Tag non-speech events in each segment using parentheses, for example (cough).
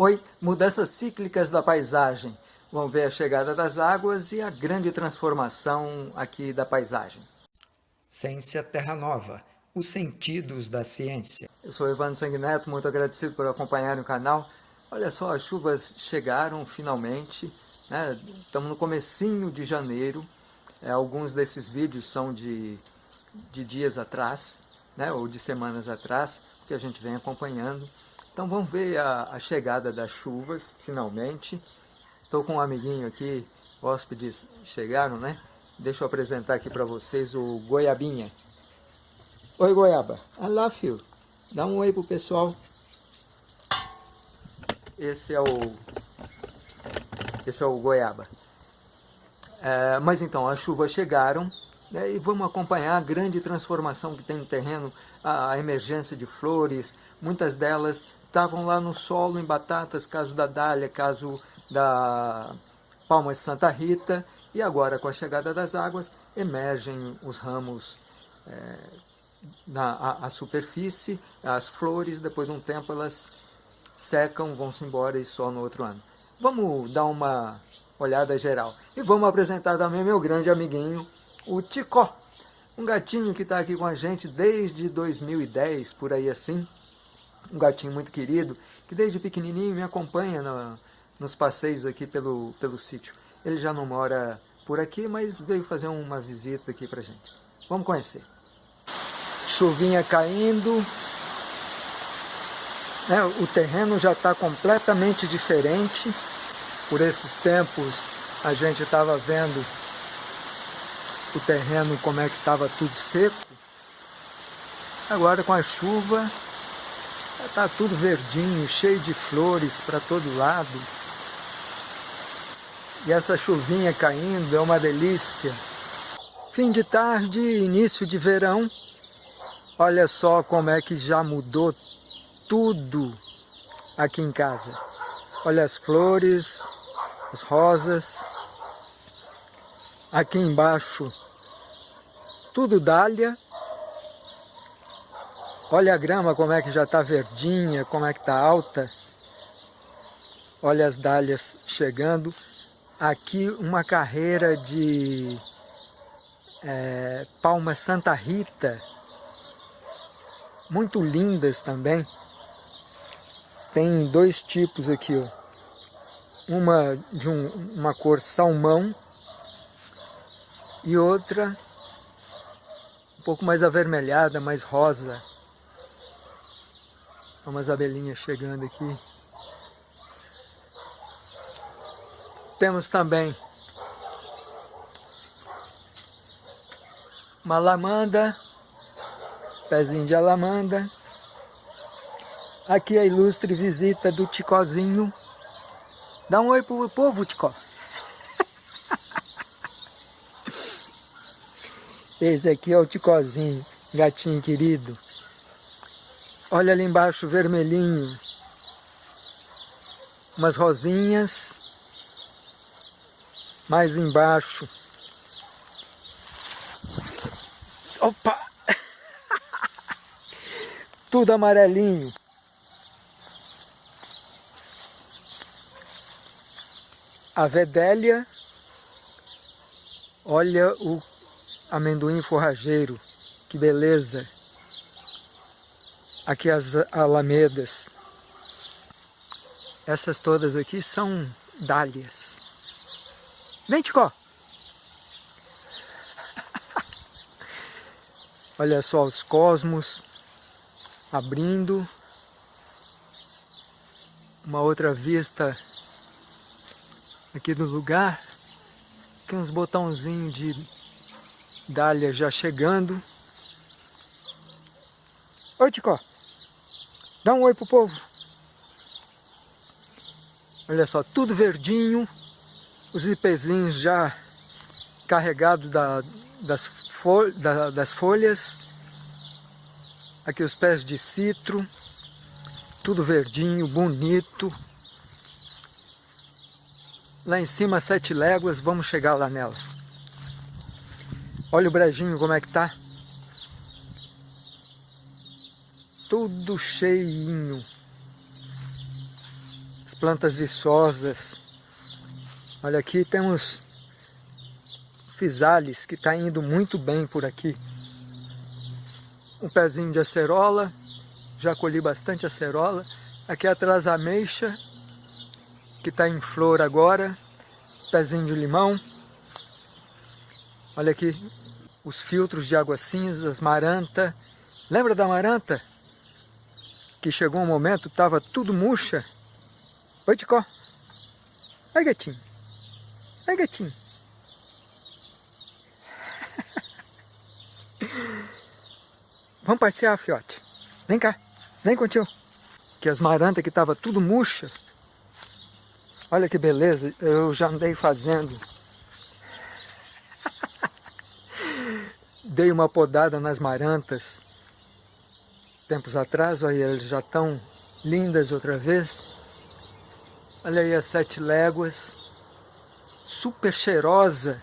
Oi, mudanças cíclicas da paisagem. Vamos ver a chegada das águas e a grande transformação aqui da paisagem. Ciência Terra Nova, os sentidos da ciência. Eu sou Evandro Sanguineto, muito agradecido por acompanhar o canal. Olha só, as chuvas chegaram finalmente, né? estamos no comecinho de janeiro, é, alguns desses vídeos são de, de dias atrás, né? ou de semanas atrás, que a gente vem acompanhando. Então vamos ver a, a chegada das chuvas, finalmente. Estou com um amiguinho aqui, hóspedes chegaram, né? Deixa eu apresentar aqui para vocês o Goiabinha. Oi, Goiaba. I love you. Dá um oi pro pessoal. Esse é o... Esse é o Goiaba. É, mas então, as chuvas chegaram né, e vamos acompanhar a grande transformação que tem no terreno, a, a emergência de flores, muitas delas estavam lá no solo em batatas, caso da dália, caso da palma de Santa Rita, e agora com a chegada das águas emergem os ramos é, na a, a superfície, as flores, depois de um tempo elas secam, vão-se embora e só no outro ano. Vamos dar uma olhada geral. E vamos apresentar também meu grande amiguinho, o Ticó, um gatinho que está aqui com a gente desde 2010, por aí assim, um gatinho muito querido, que desde pequenininho me acompanha no, nos passeios aqui pelo, pelo sítio. Ele já não mora por aqui, mas veio fazer uma visita aqui pra gente. Vamos conhecer. Chuvinha caindo, né, o terreno já está completamente diferente. Por esses tempos a gente estava vendo o terreno como é que estava tudo seco. Agora com a chuva está tudo verdinho, cheio de flores para todo lado. E essa chuvinha caindo é uma delícia. Fim de tarde, início de verão. Olha só como é que já mudou tudo aqui em casa. Olha as flores, as rosas. Aqui embaixo, tudo dália. Olha a grama como é que já está verdinha, como é que está alta. Olha as dálias chegando. Aqui uma carreira de é, palma Santa Rita, muito lindas também. Tem dois tipos aqui, ó. Uma de um, uma cor salmão e outra um pouco mais avermelhada, mais rosa. Umas abelhinhas chegando aqui. Temos também uma lamanda, pezinho de alamanda. Aqui a ilustre visita do Ticozinho. Dá um oi pro povo, Ticó. (laughs) Esse aqui é o Ticozinho, gatinho querido. Olha ali embaixo, vermelhinho. Umas rosinhas. Mais embaixo. Opa! (laughs) Tudo amarelinho. A vedélia, olha o amendoim forrageiro, que beleza. Aqui as alamedas. Essas todas aqui são dálias. Vem, Ticó! (laughs) Olha só os cosmos abrindo. Uma outra vista aqui do lugar. Aqui uns botãozinhos de dália já chegando. Oi, Ticó. Dá um oi pro povo. Olha só, tudo verdinho. Os ipezinhos já carregados da, das, fol da, das folhas. Aqui os pés de citro. Tudo verdinho, bonito. Lá em cima, sete léguas, vamos chegar lá nela. Olha o brejinho como é que tá. Tudo cheinho. As plantas viçosas. Olha aqui temos fisales que está indo muito bem por aqui. Um pezinho de acerola, já colhi bastante acerola. Aqui atrás a ameixa, que está em flor agora. Pezinho de limão. Olha aqui os filtros de água cinzas, maranta. Lembra da maranta? Que chegou um momento, estava tudo murcha. Oi, Ticó. Oi, gatinho. Oi, gatinho. (laughs) Vamos passear, fiote. Vem cá. Vem contigo. Que as marantas que estavam tudo murcha. Olha que beleza. Eu já andei fazendo. (laughs) Dei uma podada nas marantas. Tempos atrás, olha, elas já estão lindas outra vez. Olha aí as sete léguas. Super cheirosa.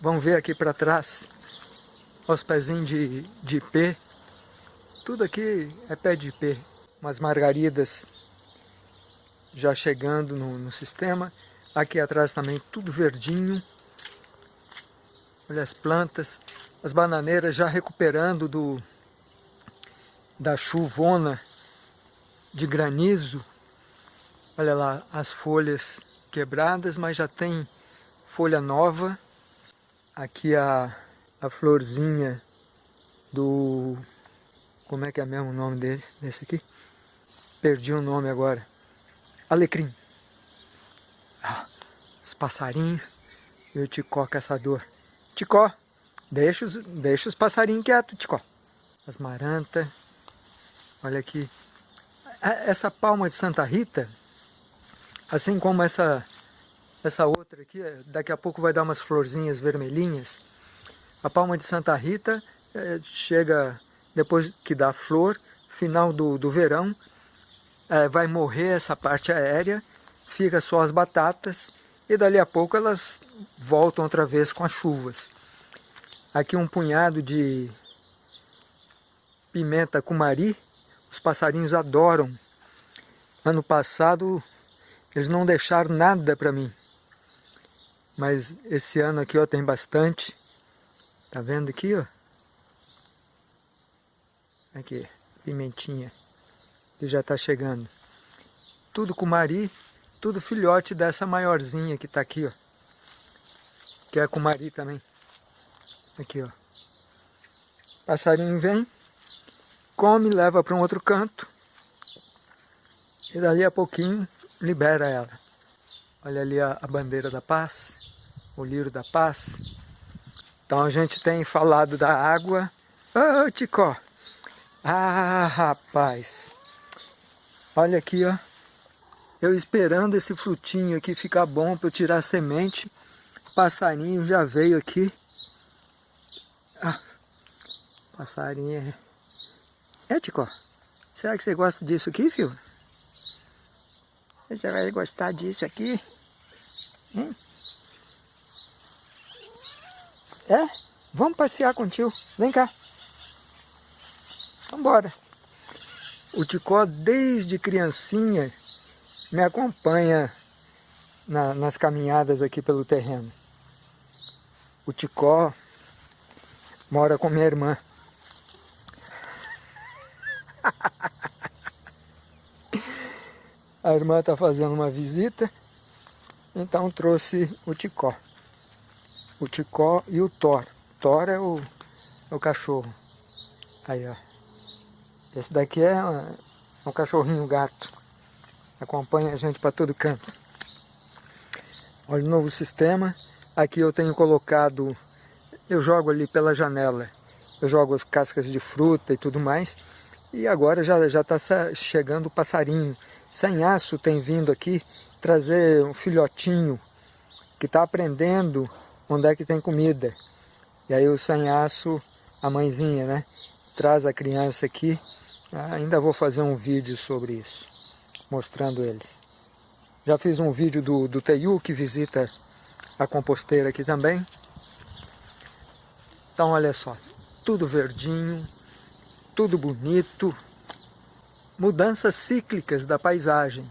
Vamos ver aqui para trás os pezinhos de, de ipê. Tudo aqui é pé de ipê. Umas margaridas já chegando no, no sistema. Aqui atrás também tudo verdinho. Olha as plantas. As bananeiras já recuperando do, da chuvona de granizo. Olha lá as folhas quebradas, mas já tem folha nova. Aqui a a florzinha do... Como é que é mesmo o nome dele, desse aqui? Perdi o nome agora. Alecrim. Ah, os passarinhos e o Ticó caçador. Ticó, deixa os, deixa os passarinhos quietos, Ticó. As marantas. Olha aqui. Essa palma de Santa Rita, assim como essa, essa outra aqui, daqui a pouco vai dar umas florzinhas vermelhinhas. A palma de Santa Rita é, chega depois que dá flor, final do, do verão, é, vai morrer essa parte aérea, fica só as batatas e dali a pouco elas voltam outra vez com as chuvas. Aqui um punhado de pimenta cumari, os passarinhos adoram. Ano passado eles não deixaram nada para mim, mas esse ano aqui ó, tem bastante. Tá vendo aqui, ó? Aqui, pimentinha, que já tá chegando. Tudo com mari, tudo filhote dessa maiorzinha que tá aqui, ó. Que é com mari também. Aqui, ó. Passarinho vem, come, leva para um outro canto. E dali a pouquinho libera ela. Olha ali a, a bandeira da paz, o lírio da paz. Então a gente tem falado da água. Ô, oh, Ticó! Ah, rapaz! Olha aqui, ó. Eu esperando esse frutinho aqui ficar bom para eu tirar a semente. Passarinho já veio aqui. Ah, passarinho é... É, Ticó? Será que você gosta disso aqui, filho? Você vai gostar disso aqui? Hein? É? Vamos passear com o tio. Vem cá. Vambora. O Ticó, desde criancinha, me acompanha na, nas caminhadas aqui pelo terreno. O Ticó mora com minha irmã. (laughs) A irmã está fazendo uma visita, então trouxe o Ticó o Ticó e o Thor. Thor é o, é o cachorro. Aí, ó. Esse daqui é, é um cachorrinho gato. Acompanha a gente para todo canto. Olha o novo sistema. Aqui eu tenho colocado, eu jogo ali pela janela. Eu jogo as cascas de fruta e tudo mais. E agora já está chegando o passarinho. Sem aço tem vindo aqui trazer um filhotinho que está aprendendo onde é que tem comida. E aí o sanhaço, a mãezinha, né? Traz a criança aqui. Ah, ainda vou fazer um vídeo sobre isso, mostrando eles. Já fiz um vídeo do, do Teiu, que visita a composteira aqui também. Então olha só, tudo verdinho, tudo bonito, mudanças cíclicas da paisagem.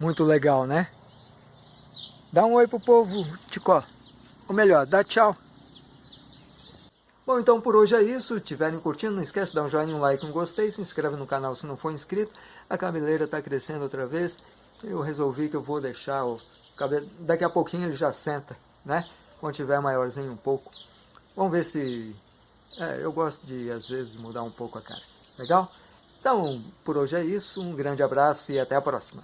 Muito legal, né? Dá um oi pro povo, Ticó. Ou melhor, dá tchau. Bom, então por hoje é isso. Se estiverem curtindo, não esquece de dar um joinha, um like, um gostei. Se inscreve no canal se não for inscrito. A cabeleira está crescendo outra vez. Eu resolvi que eu vou deixar o cabelo... Daqui a pouquinho ele já senta, né? Quando tiver maiorzinho um pouco. Vamos ver se... É, eu gosto de, às vezes, mudar um pouco a cara. Legal? Então, por hoje é isso. Um grande abraço e até a próxima.